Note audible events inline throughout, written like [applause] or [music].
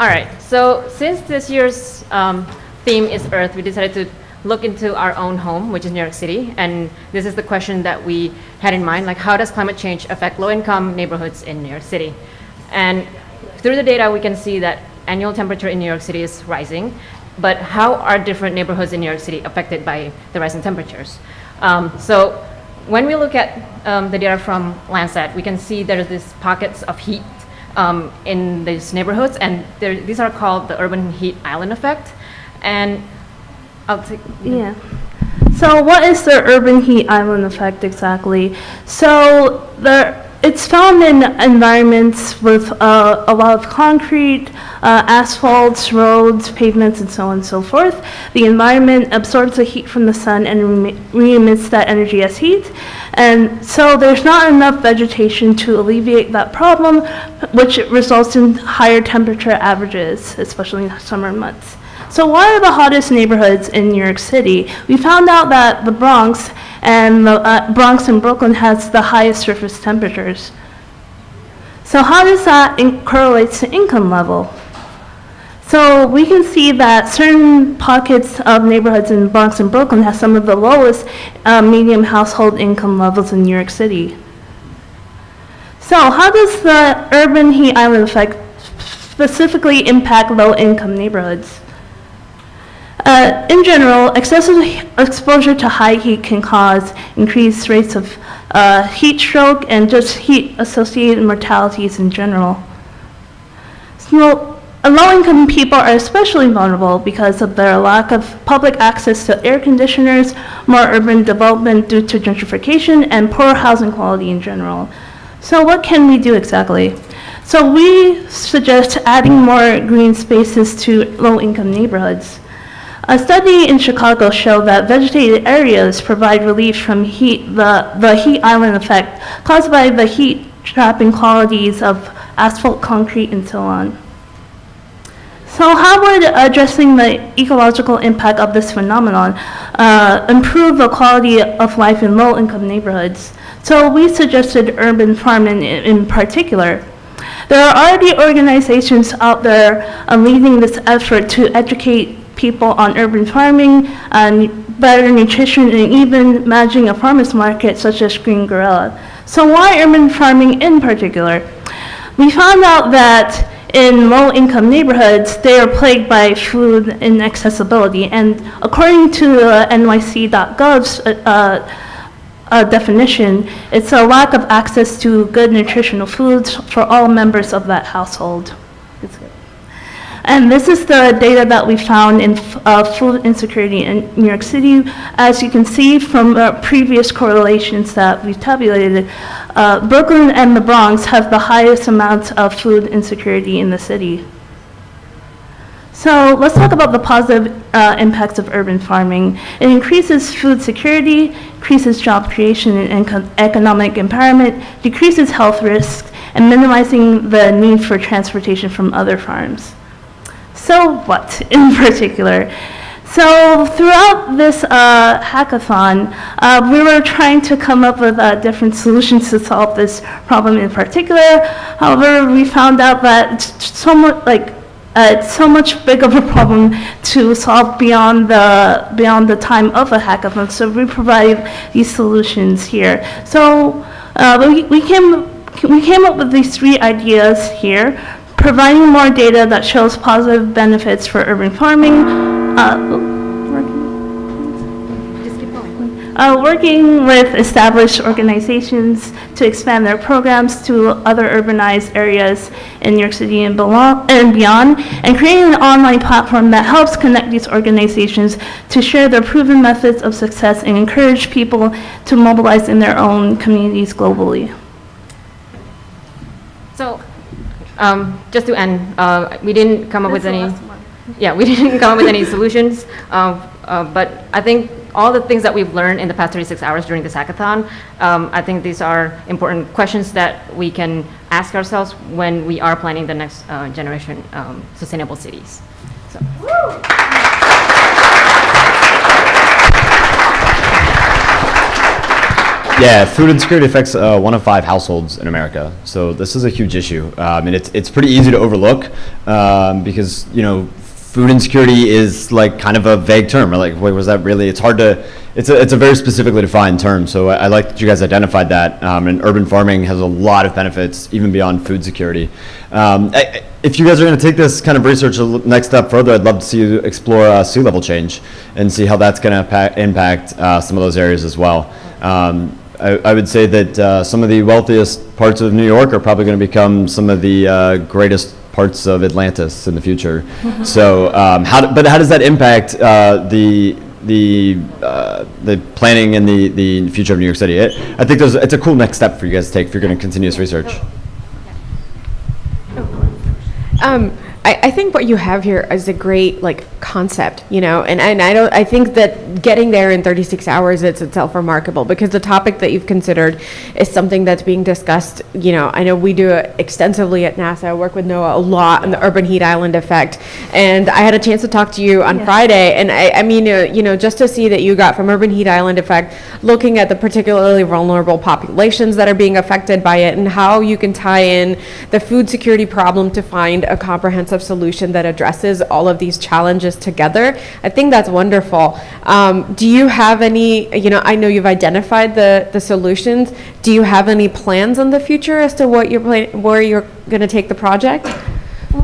All right, so since this year's um, theme is Earth, we decided to look into our own home, which is New York City, and this is the question that we had in mind, like how does climate change affect low-income neighborhoods in New York City? And through the data, we can see that annual temperature in New York City is rising, but how are different neighborhoods in New York City affected by the rising temperatures? Um, so when we look at um, the data from Landsat, we can see there's these pockets of heat um, in these neighborhoods, and these are called the urban heat island effect. And I'll take. Yeah. So what is the urban heat island effect exactly? So the it's found in environments with uh, a lot of concrete, uh, asphalts, roads, pavements, and so on and so forth. The environment absorbs the heat from the sun and re-emits that energy as heat. And so there's not enough vegetation to alleviate that problem, which results in higher temperature averages, especially in summer months. So what are the hottest neighborhoods in New York City? We found out that the Bronx and the uh, Bronx and Brooklyn has the highest surface temperatures. So how does that correlate to income level? So we can see that certain pockets of neighborhoods in Bronx and Brooklyn have some of the lowest uh, medium household income levels in New York City. So how does the urban heat island effect specifically impact low-income neighborhoods? Uh, in general, excessive exposure to high heat can cause increased rates of uh, heat stroke and just heat-associated mortalities in general. So, low-income people are especially vulnerable because of their lack of public access to air conditioners, more urban development due to gentrification, and poor housing quality in general. So what can we do exactly? So we suggest adding more green spaces to low-income neighborhoods. A study in Chicago showed that vegetated areas provide relief from heat, the, the heat island effect caused by the heat trapping qualities of asphalt, concrete, and so on. So how would addressing the ecological impact of this phenomenon uh, improve the quality of life in low-income neighborhoods? So we suggested urban farming in, particular. There are already organizations out there uh, leading this effort to educate people on urban farming, and better nutrition, and even managing a farmer's market such as Green Guerilla. So why urban farming in particular? We found out that in low-income neighborhoods, they are plagued by food inaccessibility. And according to uh, NYC.gov's uh, uh, definition, it's a lack of access to good nutritional foods for all members of that household. And this is the data that we found in uh, food insecurity in New York City. As you can see from uh, previous correlations that we've tabulated, uh, Brooklyn and the Bronx have the highest amounts of food insecurity in the city. So let's talk about the positive uh, impacts of urban farming. It increases food security, increases job creation and economic empowerment, decreases health risks, and minimizing the need for transportation from other farms. So what in [laughs] particular? So throughout this uh, hackathon, uh, we were trying to come up with uh, different solutions to solve this problem in particular. However, we found out that it's so much like uh, it's so much big of a problem to solve beyond the beyond the time of a hackathon. So we provide these solutions here. So uh, we, we came we came up with these three ideas here providing more data that shows positive benefits for urban farming, uh, uh, working with established organizations to expand their programs to other urbanized areas in New York City and, and beyond, and creating an online platform that helps connect these organizations to share their proven methods of success and encourage people to mobilize in their own communities globally. So um, just to end, uh, we didn't come up That's with any. Yeah, we [laughs] didn't come up with any solutions, uh, uh, but I think all the things that we've learned in the past 36 hours during this hackathon, um, I think these are important questions that we can ask ourselves when we are planning the next uh, generation um, sustainable cities. So. Yeah, food insecurity affects uh, one of five households in America. So this is a huge issue. Um, and it's, it's pretty easy to overlook um, because, you know, food insecurity is like kind of a vague term. Or like, what was that really? It's hard to, it's a, it's a very specifically defined term. So I, I like that you guys identified that. Um, and urban farming has a lot of benefits, even beyond food security. Um, I- if you guys are going to take this kind of research a next step further, I'd love to see you explore uh, sea level change and see how that's going to impact uh, some of those areas as well. Um, I, I would say that uh, some of the wealthiest parts of New York are probably going to become some of the uh, greatest parts of Atlantis in the future. so, um, how, do- but how does that impact uh, the the uh, the planning and the, the future of New York City? It, I think there's, it's a cool next step for you guys to take if you're going to continue this research. Um, I, I think what you have here is a great like concept, you know, and, and I don't I think that getting there in 36 hours is itself remarkable because the topic that you've considered is something that's being discussed. You know, I know we do it extensively at NASA. I work with NOAA a lot on the urban heat island effect, and I had a chance to talk to you on Yes. Friday, and I, I mean, uh, you know, just to see that you got from urban heat island effect, looking at the particularly vulnerable populations that are being affected by it, and how you can tie in the food security problem to find a comprehensive solution that addresses all of these challenges together. I think that's wonderful. Um, do you have any? You know, I know you've identified the the solutions. Do you have any plans in the future as to what you're where you're going to take the project?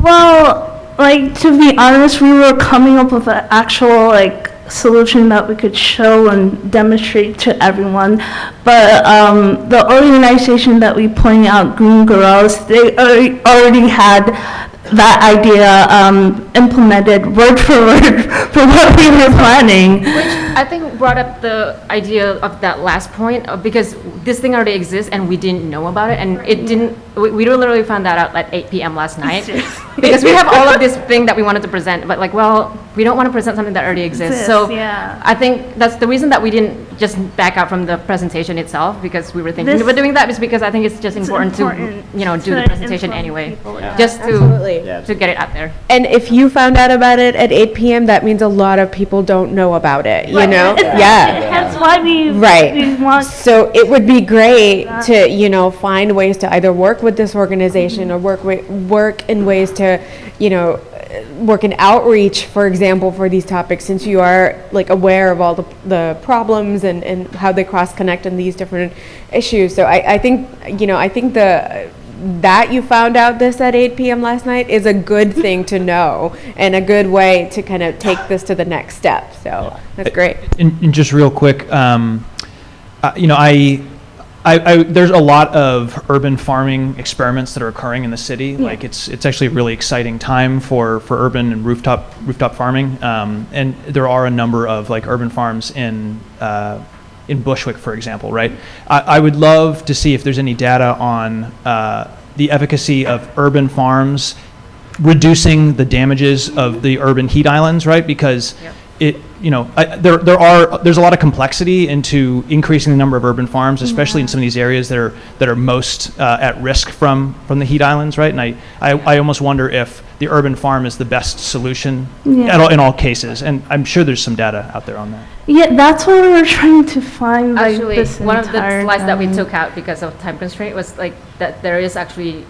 Well, like to be honest, we were coming up with an actual like solution that we could show and demonstrate to everyone. But um, the organization that we point out, Green Girls, they already had that idea um, implemented word for word [laughs] for what we were planning. Which I think brought up the idea of that last point, uh, because this thing already exists and we didn't know about it, and it didn't, we we literally found that out at 8 PM last night. [laughs] Because we have all of this thing that we wanted to present, but like, well, we don't want to present something that already exists. So yeah. I think that's the reason that we didn't just back out from the presentation itself, because we were thinking This- about doing that, is because I think it's just important to, you know, do the presentation anyway. people, yeah. Just to, Yeah. to get it out there. And if you found out about it at 8 p.m., that means a lot of people don't know about it, you know? [laughs] Yeah. That's why we, Right. we want So it would be great to, you know, find ways to either work with this organization or work with, work in ways to, you know, work in outreach, for example, for these topics, since you are like aware of all the, the problems and, and how they cross connect in these different issues. So I, I think, you know, I think the, that you found out this at 8 p.m. last night is a good thing to know and a good way to kind of take this to the next step. So that's great. And, and just real quick, um, uh, you know, I, I, I, there's a lot of urban farming experiments that are occurring in the city. Like it's, it's actually a really exciting time for, for urban and rooftop, rooftop farming. Um, and there are a number of like urban farms in, uh, in Bushwick, for example, right? I, I would love to see if there's any data on, uh, the efficacy of urban farms reducing the damages of the urban heat islands, right? Because it, you know, I, there, there are, there's a lot of complexity into increasing the number of urban farms, especially in some of these areas that are, that are most uh, at risk from, from the heat islands, right? And I, I, I almost wonder if the urban farm is the best solution Yeah. at all, in all cases. And I'm sure there's some data out there on that. Yeah, that's what we were trying to find. Actually, this one of the entire slides that we took out because of time constraint was like that there is actually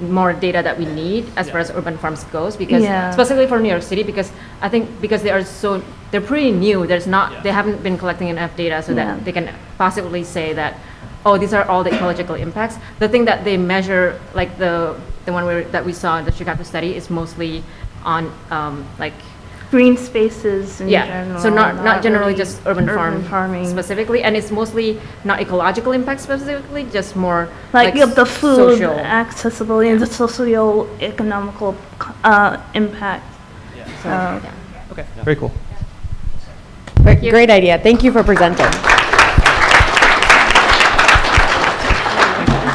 more data that we need as far as urban farms goes because Yeah. specifically for New York City because I think because they are so they're pretty new there's not they haven't been collecting enough data so Yeah. that they can possibly say that oh these are all the ecological impacts the thing that they measure like the the one we, that we saw in the Chicago study is mostly on um, like green spaces in yeah, general. so not, not generally really just urban farm farming. specifically, and it's mostly not ecological impact specifically, just more like, yeah, the food social. accessibility and the socio-economical uh, impact. So, Okay, very cool. Great idea. Thank you for presenting.